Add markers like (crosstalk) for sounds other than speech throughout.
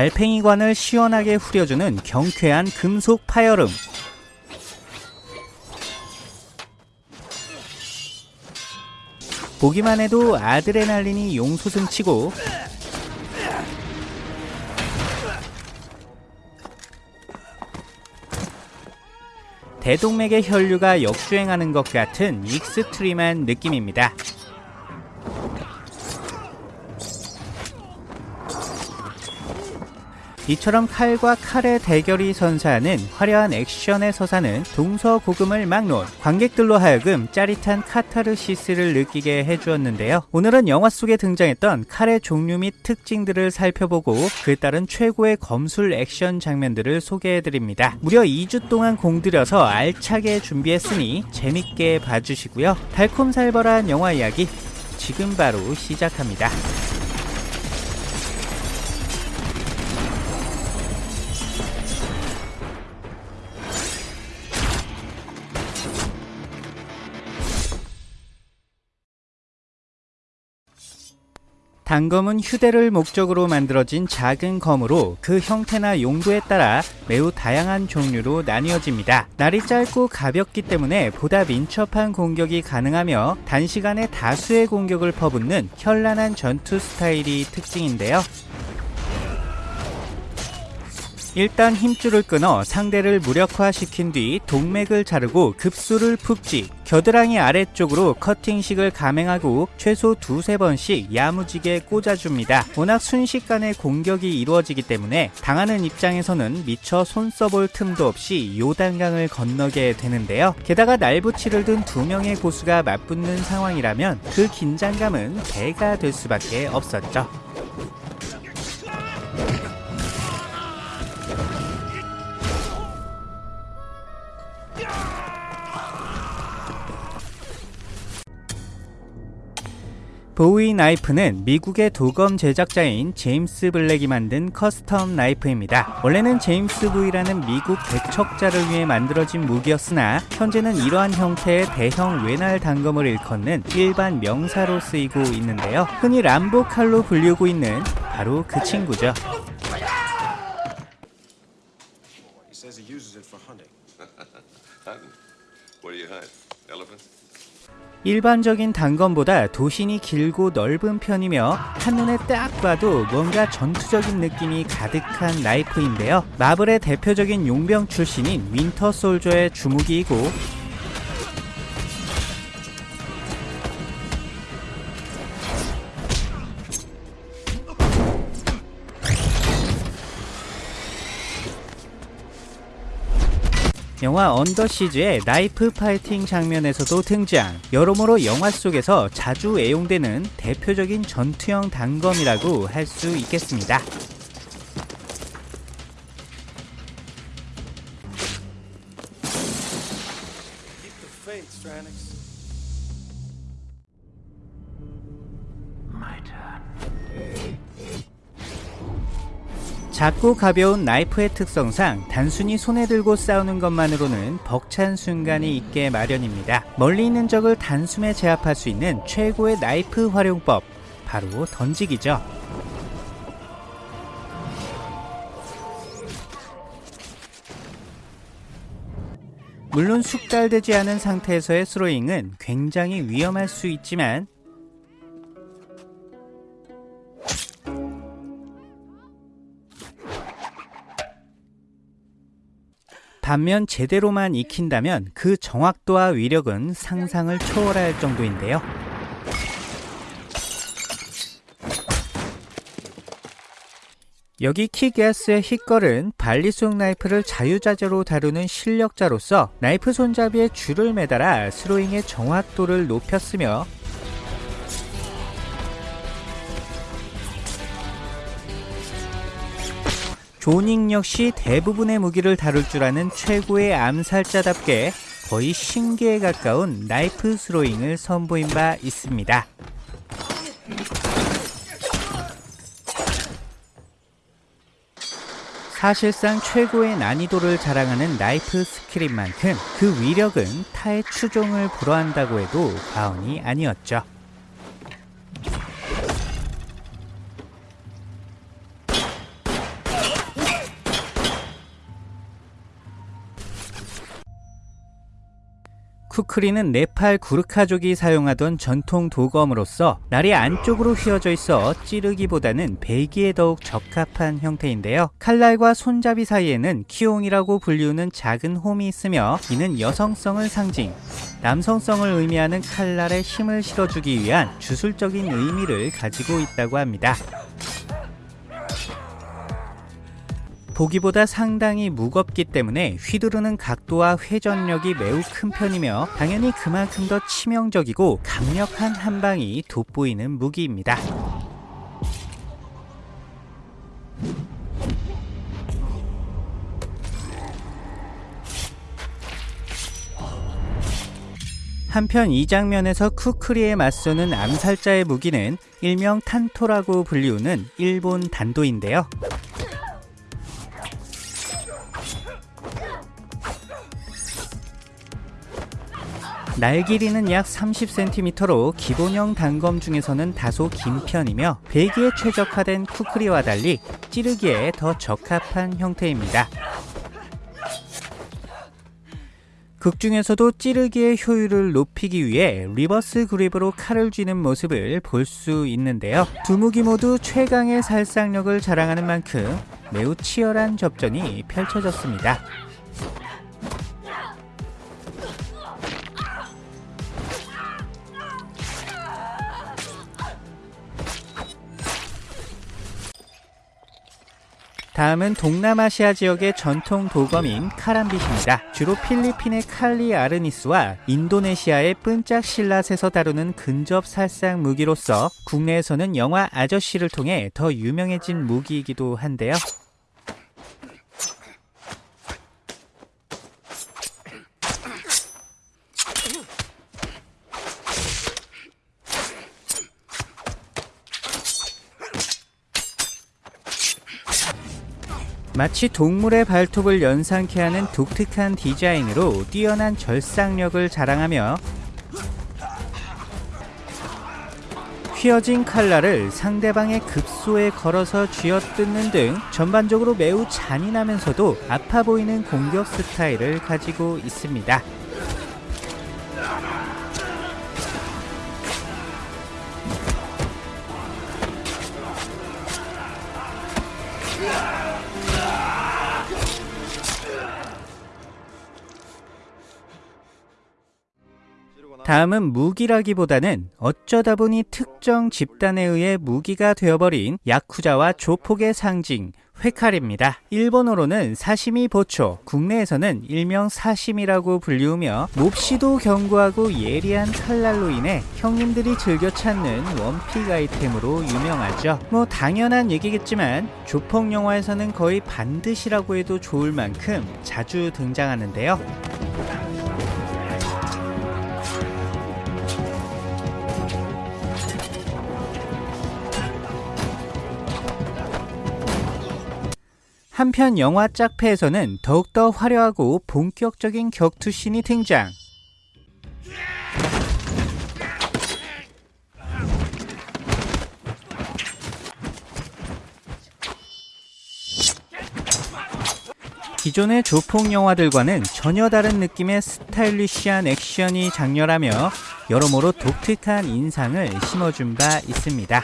달팽이관을 시원하게 후려주는 경쾌한 금속 파열음. 보기만 해도 아드레날린이 용솟음치고 대동맥의 혈류가 역주행하는 것 같은 extreme한 느낌입니다. 이처럼 칼과 칼의 대결이 선사하는 화려한 액션의 서사는 동서고금을 막론 관객들로 하여금 짜릿한 카타르시스를 느끼게 해주었는데요. 오늘은 영화 속에 등장했던 칼의 종류 및 특징들을 살펴보고 그에 따른 최고의 검술 액션 장면들을 소개해드립니다. 무려 2주 동안 공들여서 알차게 준비했으니 재밌게 봐주시고요. 달콤살벌한 영화 이야기 지금 바로 시작합니다. 단검은 휴대를 목적으로 만들어진 작은 검으로 그 형태나 용도에 따라 매우 다양한 종류로 나뉘어집니다. 날이 짧고 가볍기 때문에 보다 민첩한 공격이 가능하며 단시간에 다수의 공격을 퍼붓는 현란한 전투 스타일이 특징인데요. 일단 힘줄을 끊어 상대를 무력화시킨 뒤 동맥을 자르고 급소를 푹지 겨드랑이 아래쪽으로 커팅식을 감행하고 최소 두세 번씩 야무지게 꽂아줍니다. 워낙 순식간에 공격이 이루어지기 때문에 당하는 입장에서는 미처 손 써볼 틈도 없이 요단강을 건너게 되는데요. 게다가 날붙이를 든 두 명의 고수가 맞붙는 상황이라면 그 긴장감은 배가 될 수밖에 없었죠. Bowie knife는 미국의 도검 제작자인 제임스 블랙이 만든 custom knife입니다. 원래는 제임스 부이라는 미국 개척자를 위해 만들어진 무기였으나 현재는 이러한 형태의 대형 외날 단검을 일컫는 일반 명사로 쓰이고 있는데요. 흔히 람보 칼로 불리고 있는 바로 그 친구죠. (laughs) What do you hunt? Elephants? 일반적인 단검보다 도신이 길고 넓은 편이며 한눈에 딱 봐도 뭔가 전투적인 느낌이 가득한 나이프인데요. 마블의 대표적인 용병 출신인 윈터 솔저의 주무기이고 영화 언더시즈의 나이프 파이팅 장면에서도 등장. 여러모로 영화 속에서 자주 애용되는 대표적인 전투형 단검이라고 할 수 있겠습니다. Faith, Stranix. 작고 가벼운 나이프의 특성상 단순히 손에 들고 싸우는 것만으로는 벅찬 순간이 있게 마련입니다. 멀리 있는 적을 단숨에 제압할 수 있는 최고의 나이프 활용법, 바로 던지기죠. 물론 숙달되지 않은 상태에서의 스로잉은 굉장히 위험할 수 있지만 반면 제대로만 익힌다면 그 정확도와 위력은 상상을 초월할 정도인데요. 여기 킥애스의 힛걸은 발리송 나이프를 자유자재로 다루는 실력자로서 나이프 손잡이에 줄을 매달아 스로잉의 정확도를 높였으며 존 윅 역시 대부분의 무기를 다룰 줄 아는 최고의 암살자답게 거의 신기에 가까운 나이프 throwing을 선보인 바 있습니다. 사실상 최고의 난이도를 자랑하는 나이프 스킬인 만큼 그 위력은 타의 추종을 불허한다고 해도 과언이 아니었죠. 쿠크리는 네팔 구르카족이 사용하던 전통 도검으로서 날이 안쪽으로 휘어져 있어 찌르기보다는 베기에 더욱 적합한 형태인데요. 칼날과 손잡이 사이에는 키옹이라고 불리우는 작은 홈이 있으며 이는 여성성을 상징, 남성성을 의미하는 칼날에 힘을 실어주기 위한 주술적인 의미를 가지고 있다고 합니다. 보기보다 상당히 무겁기 때문에 휘두르는 각도와 회전력이 매우 큰 편이며 당연히 그만큼 더 치명적이고 강력한 한방이 돋보이는 무기입니다. 한편 이 장면에서 쿠크리에 맞서는 암살자의 무기는 일명 탄토라고 불리우는 일본 단도인데요. 날 길이는 약 30cm로 기본형 단검 중에서는 다소 긴 편이며 배기에 최적화된 쿠크리와 달리 찌르기에 더 적합한 형태입니다. 극 중에서도 찌르기의 효율을 높이기 위해 reverse grip으로 칼을 쥐는 모습을 볼 수 있는데요. 두 무기 모두 최강의 살상력을 자랑하는 만큼 매우 치열한 접전이 펼쳐졌습니다. 다음은 동남아시아 지역의 전통 도검인 카람빗입니다. 주로 필리핀의 칼리 아르니스와 인도네시아의 뻬짝 실랏에서 다루는 근접 살상 무기로서 국내에서는 영화 아저씨를 통해 더 유명해진 무기이기도 한데요. 마치 동물의 발톱을 연상케 하는 독특한 디자인으로 뛰어난 절상력을 자랑하며 휘어진 칼날을 상대방의 급소에 걸어서 쥐어뜯는 등 전반적으로 매우 잔인하면서도 아파 보이는 공격 스타일을 가지고 있습니다. 다음은 무기라기보다는 어쩌다 보니 특정 집단에 의해 무기가 되어버린 야쿠자와 조폭의 상징 회칼입니다. 일본어로는 사시미 보초, 국내에서는 일명 사심이라고 불리우며 몹시도 견고하고 예리한 칼날로 인해 형님들이 즐겨 찾는 원픽 아이템으로 유명하죠. 뭐 당연한 얘기겠지만 조폭 영화에서는 거의 반드시라고 해도 좋을 만큼 자주 등장하는데요. 한편 영화 짝패에서는 더욱더 화려하고 본격적인 격투신이 등장. 기존의 조폭 영화들과는 전혀 다른 느낌의 스타일리시한 액션이 장렬하며 여러모로 독특한 인상을 심어준 바 있습니다.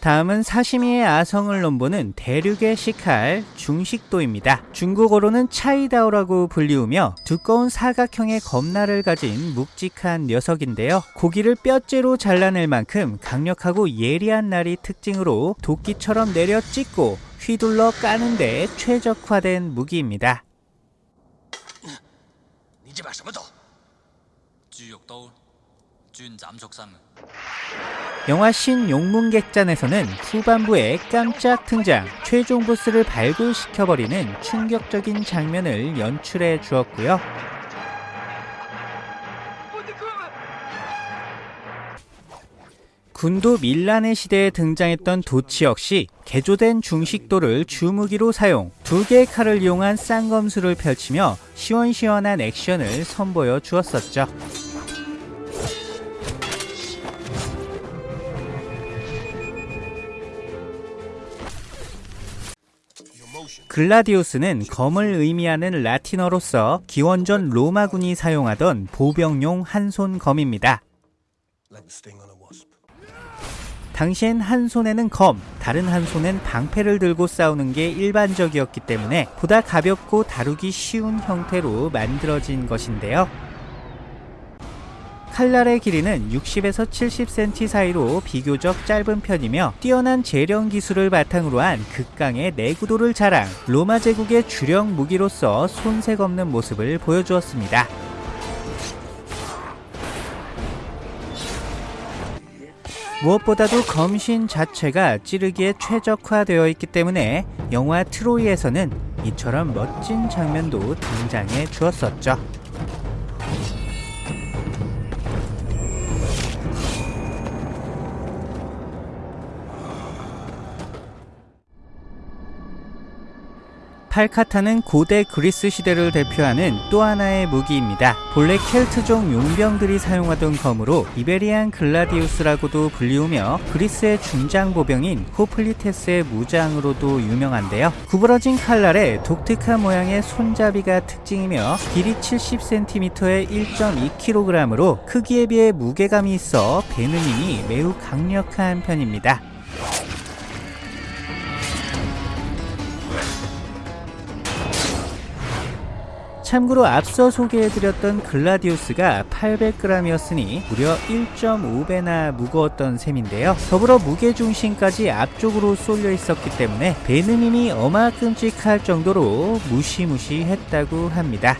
다음은 사시미의 아성을 넘보는 대륙의 식칼 중식도입니다. 중국어로는 차이다오라고 불리우며 두꺼운 사각형의 검날을 가진 묵직한 녀석인데요. 고기를 뼈째로 잘라낼 만큼 강력하고 예리한 날이 특징으로 도끼처럼 내려 찢고 휘둘러 까는데 최적화된 무기입니다. 영화 신 용문객잔에서는 후반부에 깜짝 등장, 최종 보스를 발굴시켜버리는 충격적인 장면을 연출해 주었고요. 군도 밀란의 시대에 등장했던 도치 역시 개조된 중식도를 주무기로 사용, 두 개의 칼을 이용한 쌍검수를 펼치며 시원시원한 액션을 선보여 주었었죠. 글라디우스는 검을 의미하는 라틴어로서 기원전 로마군이 사용하던 보병용 검입니다. On a wasp. 당시엔 한 손에는 검, 다른 한 손엔 방패를 들고 싸우는 게 일반적이었기 때문에 보다 가볍고 다루기 쉬운 형태로 만들어진 것인데요. 칼날의 길이는 60에서 70cm 사이로 비교적 짧은 편이며 뛰어난 재령 기술을 바탕으로 한 극강의 내구도를 자랑, 로마 제국의 주력 무기로서 손색 없는 모습을 보여주었습니다. 무엇보다도 검신 자체가 찌르기에 최적화되어 있기 때문에 영화 트로이에서는 이처럼 멋진 장면도 등장해 주었었죠. 팔카타는 고대 그리스 시대를 대표하는 또 하나의 무기입니다. 본래 켈트족 용병들이 사용하던 검으로 이베리안 글라디우스라고도 불리우며 그리스의 중장 보병인 호플리테스의 무장으로도 유명한데요. 구부러진 칼날에 독특한 모양의 손잡이가 특징이며 길이 70cm에 1.2kg으로 크기에 비해 무게감이 있어 힘이 매우 강력한 편입니다. 참고로 앞서 소개해드렸던 글라디우스가 800g이었으니 무려 1.5배나 무거웠던 셈인데요. 더불어 무게중심까지 앞쪽으로 쏠려 있었기 때문에 힘이 어마끔찍할 정도로 무시무시했다고 합니다.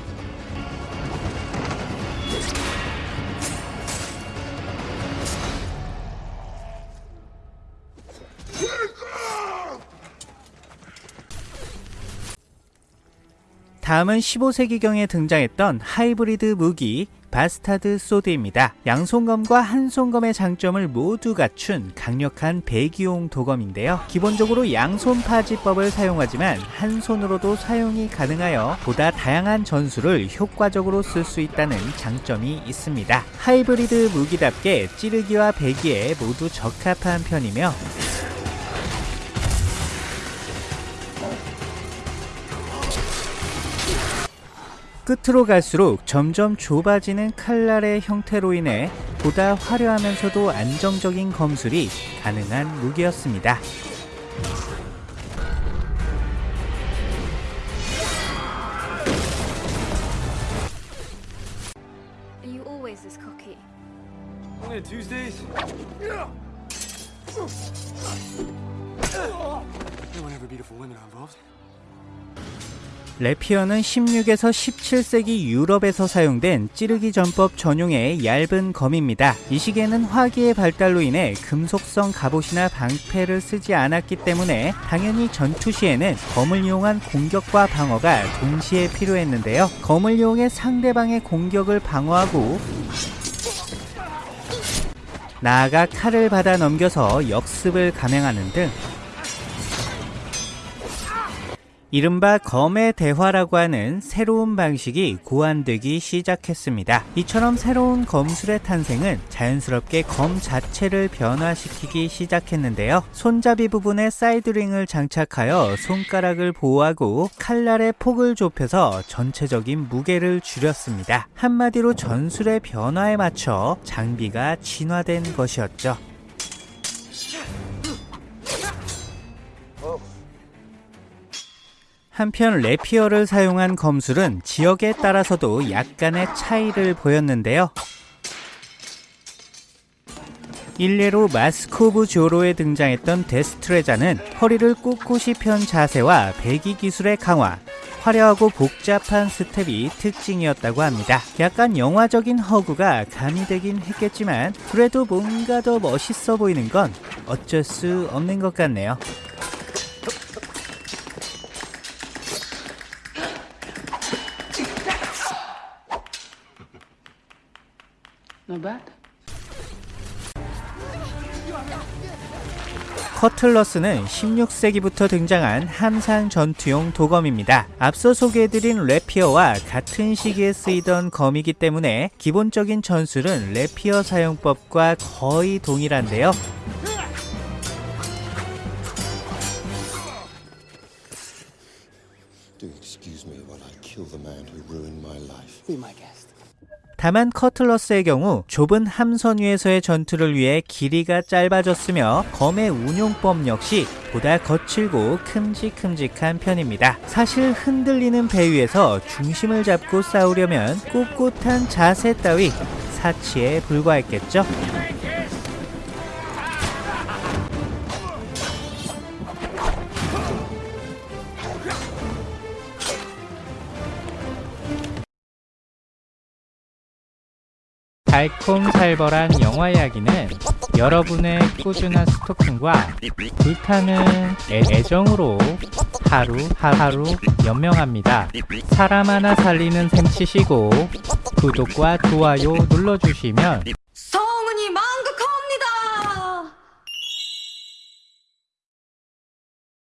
다음은 15세기경에 등장했던 하이브리드 무기 바스타드 소드입니다. 양손검과 한손검의 장점을 모두 갖춘 강력한 배기용 도검인데요. 기본적으로 양손 파지법을 사용하지만 한 손으로도 사용이 가능하여 보다 다양한 전술을 효과적으로 쓸 수 있다는 장점이 있습니다. 하이브리드 무기답게 찌르기와 배기에 모두 적합한 편이며 끝으로 갈수록 점점 좁아지는 칼날의 형태로 인해 보다 화려하면서도 안정적인 검술이 가능한 무기였습니다. 레피어는 16에서 17세기 유럽에서 사용된 찌르기 전법 전용의 얇은 검입니다. 이 시기에는 화기의 발달로 인해 금속성 갑옷이나 방패를 쓰지 않았기 때문에 당연히 전투 시에는 검을 이용한 공격과 방어가 동시에 필요했는데요. 검을 이용해 상대방의 공격을 방어하고 나아가 칼을 받아 넘겨서 역습을 감행하는 등 이른바 검의 대화라고 하는 새로운 방식이 고안되기 시작했습니다. 이처럼 새로운 검술의 탄생은 자연스럽게 검 자체를 변화시키기 시작했는데요. 손잡이 부분에 side ring을 장착하여 손가락을 보호하고 칼날의 폭을 좁혀서 전체적인 무게를 줄였습니다. 한마디로 전술의 변화에 맞춰 장비가 진화된 것이었죠. 한편 rapier를 사용한 검술은 지역에 따라서도 약간의 차이를 보였는데요. 일례로 마스크 오브 조로에 등장했던 destreza는 허리를 꿋꿋이 편 자세와 베기 기술의 강화, 화려하고 복잡한 스텝이 특징이었다고 합니다. 약간 영화적인 허구가 가미되긴 했겠지만 그래도 뭔가 더 멋있어 보이는 건 어쩔 수 없는 것 같네요. 커틀러스는 16세기부터 등장한 함상 전투용 도검입니다. 앞서 소개해드린 래피어와 같은 시기에 쓰이던 검이기 때문에 기본적인 전술은 래피어 사용법과 거의 동일한데요. Do excuse me while I kill the man who ruined my life. Be my guest. 다만 커틀러스의 경우 좁은 함선 위에서의 전투를 위해 길이가 짧아졌으며 검의 운용법 역시 보다 거칠고 큼직큼직한 편입니다. 사실 흔들리는 배 위에서 중심을 잡고 싸우려면 꿋꿋한 자세 따위 사치에 불과했겠죠. 달콤살벌한 영화 이야기는 여러분의 꾸준한 스토킹과 불타는 애- 애정으로 하루 하루 연명합니다. 사람 하나 살리는 셈 치시고 구독과 좋아요 눌러주시면